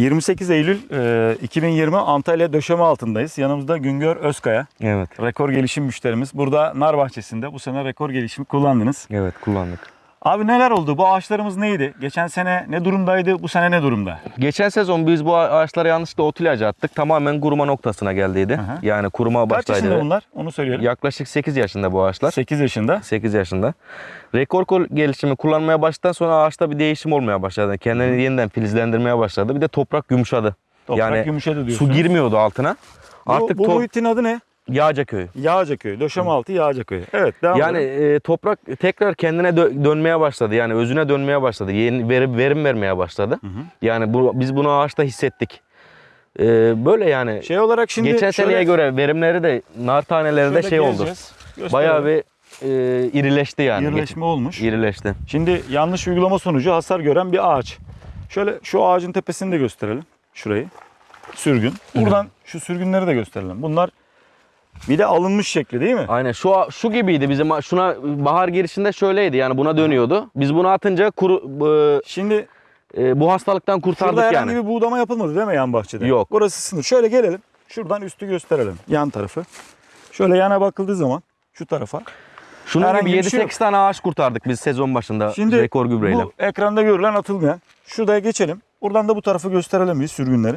28 Eylül e, 2020 Antalya döşeme altındayız. Yanımızda Güngör Özkaya. Evet. Rekor gelişim müşterimiz. Burada nar bahçesinde bu sene rekor gelişimi kullandınız. Evet kullandık. Abi neler oldu? Bu ağaçlarımız neydi? Geçen sene ne durumdaydı? Bu sene ne durumda? Geçen sezon biz bu ağaçlara yanlışlıkla ot ilacı attık. Tamamen kuruma noktasına geldiydi. Hı hı. Yani kuruma Kaç yaşında başlaydı. bunlar? Onu söyleyelim. Yaklaşık 8 yaşında bu ağaçlar. 8 yaşında. 8 yaşında. Rekor gelişimi kullanmaya başladıktan sonra ağaçta bir değişim olmaya başladı. Kendini yeniden filizlendirmeye başladı. Bir de toprak yumuşadı. Toprak yani yumuşadı su diyorsunuz. girmiyordu altına. Bu, Artık bu muhitin adı ne? Yağcaköy. Yağcaköy. Döşeme altı Yağcaköy. Evet devam Yani edelim. e, toprak tekrar kendine dö- dönmeye başladı. Yani özüne dönmeye başladı. Yeni verim, verim vermeye başladı. hı. Yani bu, biz bunu ağaçta hissettik. E, böyle yani Şey olarak şimdi geçen şöyle- seneye göre verimleri de nar taneleri de şey oldu. Gösterelim. Bayağı bir e, irileşti yani. İrileşme olmuş. İrileşti. Şimdi yanlış uygulama sonucu hasar gören bir ağaç. Şöyle şu ağacın tepesini de gösterelim. Şurayı. Sürgün. Buradan şu sürgünleri de gösterelim. Bunlar bir de alınmış şekli değil mi? Aynen şu şu gibiydi bizim şuna bahar girişinde şöyleydi yani buna dönüyordu. Biz bunu atınca kuru, e, Şimdi e, bu hastalıktan kurtardık şurada herhangi yani. bir buğdama yapılmadı değil mi yan bahçede? Yok. Burası sınır. Şöyle gelelim. Şuradan üstü gösterelim. Yan tarafı. Şöyle yana bakıldığı zaman şu tarafa. Şunun herhangi gibi bir şey 7-8 tane ağaç kurtardık biz sezon başında Şimdi rekor gübreyle. bu ekranda görülen atılmayan. Şuraya geçelim. Buradan da bu tarafı gösterelim biz sürgünleri.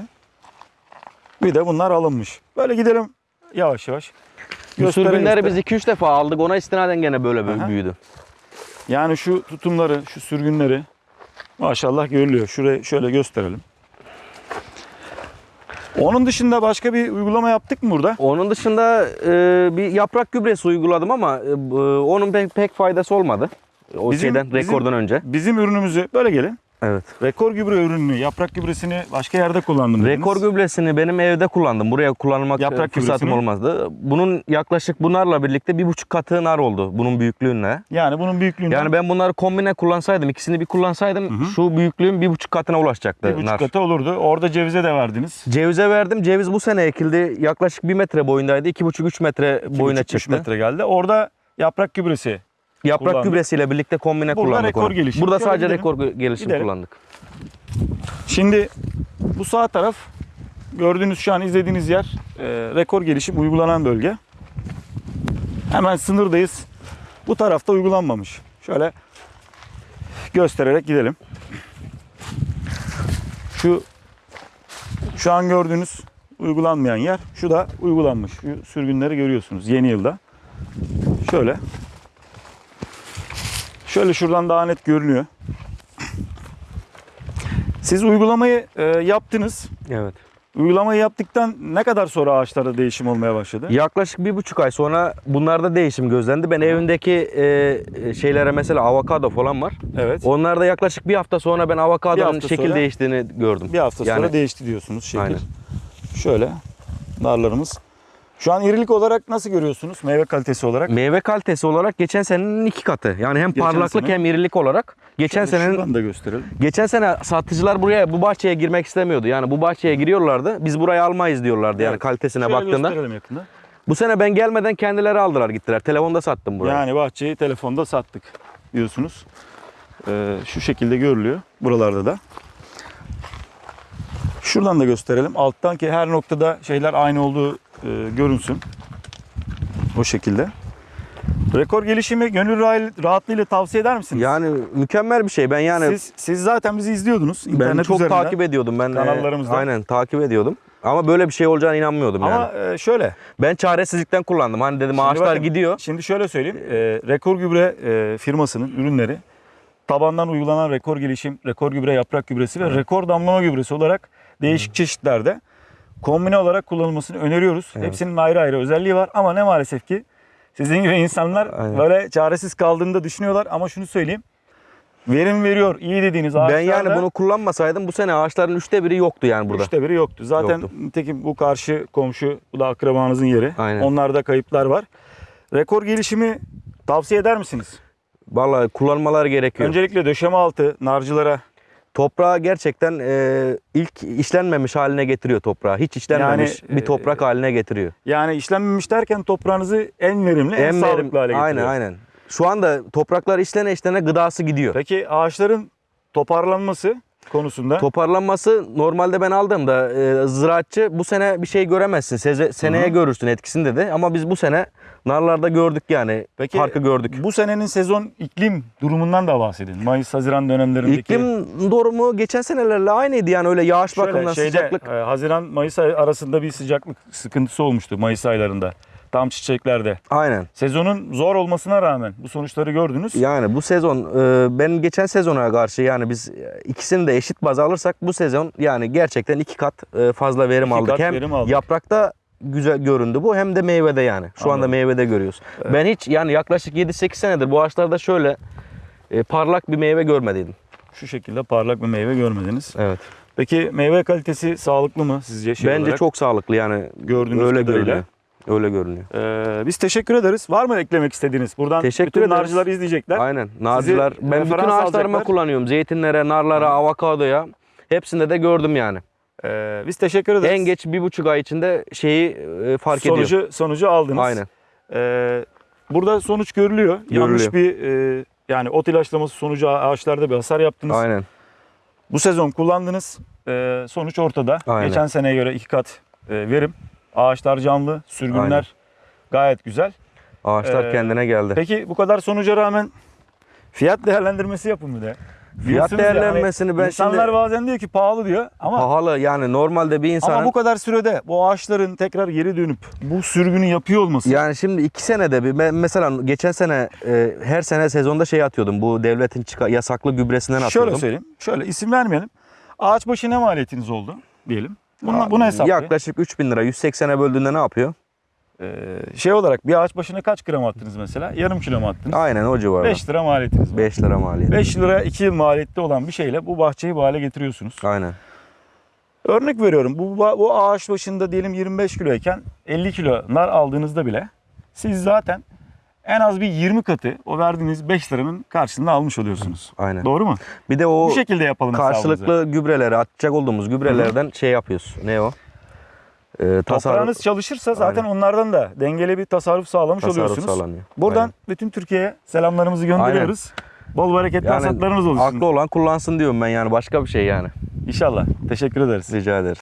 Bir de bunlar alınmış. Böyle gidelim yavaş yavaş. Sürgünleri biz 2-3 defa aldık ona istinaden gene böyle Aha. büyüdü. Yani şu tutumları, şu sürgünleri maşallah görülüyor. Şurayı şöyle gösterelim. Onun dışında başka bir uygulama yaptık mı burada? Onun dışında e, bir yaprak gübresi uyguladım ama e, bu- onun pek, pek faydası olmadı. O Bizim- şeyden bizim- rekordan önce. Bizim ürünümüzü böyle gelin. Evet. Rekor gübre ürününü, yaprak gübresini başka yerde kullandım dediniz. Rekor gübresini benim evde kullandım. Buraya kullanmak Yaprak e, fırsatım gübresini? olmazdı. Bunun yaklaşık bunlarla birlikte bir buçuk katı nar oldu bunun büyüklüğüne. Yani bunun büyüklüğünden Yani ben bunları kombine kullansaydım, ikisini bir kullansaydım şu büyüklüğün bir buçuk katına ulaşacaktı bir buçuk nar. katı olurdu. Orada cevize de verdiniz. Cevize verdim. Ceviz bu sene ekildi. Yaklaşık bir metre boyundaydı. iki buçuk üç metre boyuna 2,5-3 çıktı. metre geldi. Orada yaprak gübresi. Yaprak kullandık. gübresiyle birlikte kombine Burada kullandık rekor onu. gelişim. Burada Şöyle sadece gidelim. rekor gelişim Gidelim. kullandık. Şimdi bu sağ taraf gördüğünüz şu an izlediğiniz yer e, rekor gelişim uygulanan bölge. Hemen sınırdayız. Bu tarafta uygulanmamış. Şöyle göstererek gidelim. Şu şu an gördüğünüz uygulanmayan yer. Şu da uygulanmış. Şu sürgünleri görüyorsunuz yeni yılda. Şöyle. Şöyle şuradan daha net görünüyor. Siz uygulamayı e, yaptınız. Evet. Uygulamayı yaptıktan ne kadar sonra ağaçlarda değişim olmaya başladı? Yaklaşık bir buçuk ay sonra bunlarda değişim gözlendi. Ben evimdeki e, şeylere mesela avokado falan var. Evet. Onlarda yaklaşık bir hafta sonra ben avokadonun şekil sonra- değiştiğini gördüm. Bir hafta Yani- sonra değişti diyorsunuz şekil. Aynen. Şöyle narlarımız. Şu an irilik olarak nasıl görüyorsunuz? Meyve kalitesi olarak. Meyve kalitesi olarak geçen senenin iki katı. Yani hem Geçen parlaklık sene- hem irilik olarak. Geçen senenin da gösterelim. Geçen sene satıcılar buraya bu bahçeye girmek istemiyordu. Yani bu bahçeye giriyorlardı. Biz burayı almayız diyorlardı yani Evet. kalitesine Şöyle baktığında. gösterelim yakında. Bu sene ben gelmeden kendileri aldılar gittiler. Telefonda sattım burayı. Yani bahçeyi telefonda sattık diyorsunuz. Ee, şu şekilde görülüyor buralarda da. Şuradan da gösterelim. Alttan ki her noktada şeyler aynı olduğu e, görünsün. O şekilde. Rekor gelişimi gönül rahat- rahatlığıyla tavsiye eder misiniz? Yani mükemmel bir şey. Ben yani siz, siz zaten bizi izliyordunuz. ben internet çok üzerinden. takip ediyordum ben. e, kanallarımızdan. aynen takip ediyordum. Ama böyle bir şey olacağına inanmıyordum yani. Ama e, şöyle. Ben çaresizlikten kullandım. Hani dedim Şimdi ağaçlar bakın, gidiyor. Şimdi şöyle söyleyeyim. E, rekor gübre e, firmasının ürünleri tabandan uygulanan rekor gelişim, rekor gübre yaprak gübresi ve rekor damlama gübresi olarak değişik çeşitlerde kombine olarak kullanılmasını öneriyoruz. Evet. Hepsinin ayrı ayrı özelliği var ama ne maalesef ki sizin gibi insanlar Aynen. böyle çaresiz kaldığını da düşünüyorlar ama şunu söyleyeyim. Verim veriyor iyi dediğiniz ağaçlarda Ben yani bunu kullanmasaydım bu sene ağaçların üçte biri yoktu yani burada. Üçte biri yoktu. Zaten Yoktu. nitekim bu karşı komşu, bu da akrabanızın yeri. Aynen. Onlarda kayıplar var. Rekor gelişimi tavsiye eder misiniz? Vallahi kullanmalar gerekiyor. Öncelikle döşeme altı narcılara Toprağı gerçekten e, ilk işlenmemiş haline getiriyor toprağı. Hiç işlenmemiş Yani, bir toprak haline getiriyor. yani işlenmemiş derken toprağınızı en verimli, en, En sağlıklı verim- hale getiriyor. Aynen aynen. Şu anda topraklar işlene işlene gıdası gidiyor. Peki ağaçların toparlanması, konusunda. Toparlanması normalde ben aldığımda e, ziraatçı bu sene bir şey göremezsin. Seze, seneye Hı hı. görürsün etkisini dedi. Ama biz bu sene narlarda gördük yani. Peki farkı gördük. bu senenin sezon iklim durumundan da bahsedin. Mayıs-Haziran dönemlerindeki İklim durumu geçen senelerle aynıydı yani öyle yağış Şöyle bakımından şeyde, sıcaklık. e, Haziran-Mayıs ay- arasında bir sıcaklık sıkıntısı olmuştu Mayıs aylarında. Tam çiçeklerde. Aynen. Sezonun zor olmasına rağmen bu sonuçları gördünüz. Yani bu sezon e, ben geçen sezona karşı yani biz e, ikisini de eşit baz alırsak bu sezon yani gerçekten iki kat e, fazla verim İki aldık. kat hem verim aldık. yaprakta güzel göründü bu hem de meyvede yani. Şu anda Anladım. meyvede görüyoruz. Ben hiç yani yaklaşık 7-8 senedir bu ağaçlarda şöyle parlak bir meyve görmediydim. Şu şekilde parlak bir meyve görmediniz. Evet. Peki meyve kalitesi sağlıklı mı sizce? Şey Bence olarak? çok sağlıklı yani. Gördüğünüz öyle kadarıyla. görünüyor. Öyle görünüyor. Ee, biz teşekkür ederiz. Var mı eklemek istediğiniz? Buradan Teşekkür bütün ederiz. narcılar izleyecekler. Aynen. Narcılar. Ben bütün ağaçlarıma alacaklar. kullanıyorum. Zeytinlere, narlara, avokadoya. Hepsinde de gördüm yani. Ee, biz teşekkür ederiz. En geç bir buçuk ay içinde şeyi e, fark sonucu, sonucu aldınız. Aynen. Ee, burada sonuç görülüyor. Yanlış Görülüyor. bir e, yani ot ilaçlaması sonucu ağaçlarda bir hasar yaptınız. Aynen. Bu sezon kullandınız. Ee, sonuç ortada. Aynen. Geçen seneye göre iki kat e, verim. Ağaçlar canlı, sürgünler Aynen. gayet güzel. Ağaçlar Ee, kendine geldi. Peki bu kadar sonuca rağmen fiyat değerlendirmesi yapın bir de. Fiyat Biliyorsunuz yani değerlendirmesini ben İnsanlar şimdi bazen diyor ki pahalı diyor ama pahalı yani normalde bir insanın ama bu kadar sürede bu ağaçların tekrar geri dönüp bu sürgünü yapıyor olması yani şimdi iki senede bir mesela geçen sene e, her sene sezonda şey atıyordum. Bu devletin çıka, yasaklı gübresinden atıyordum. şöyle söyleyeyim. Şöyle isim vermeyelim. Ağaç başı ne maliyetiniz oldu diyelim. Bunu, bunu hesaplayın. Yaklaşık 3000 lira 180'e böldüğünde ne yapıyor? Ee, şey olarak bir ağaç başına kaç gram attınız mesela? Yarım kilo mu attınız? Aynen o civarda. 5 lira maliyetiniz var. 5 lira maliyet. 5 lira 2 yıl maliyette olan bir şeyle bu bahçeyi bu hale getiriyorsunuz. Aynen. Örnek veriyorum bu, bu ağaç başında diyelim 25 kiloyken 50 kilo nar aldığınızda bile siz zaten en az bir 20 katı o verdiğiniz 5 liranın karşılığında almış oluyorsunuz. Aynen. Doğru mu? Bir de o bu şekilde yapalım karşılıklı gübreleri atacak olduğumuz gübrelerden şey yapıyoruz. Ne o? Ee, tasarruf, Toprağınız çalışırsa zaten onlardan da dengeli bir tasarruf sağlamış tasarruf oluyorsunuz. sağlanıyor. Buradan Aynen. bütün Türkiye'ye selamlarımızı gönderiyoruz. Bol bereketli Yani hasatlarınız olsun. Aklı olan kullansın diyorum ben yani başka bir şey yani. İnşallah. Teşekkür ederiz. Rica ederiz.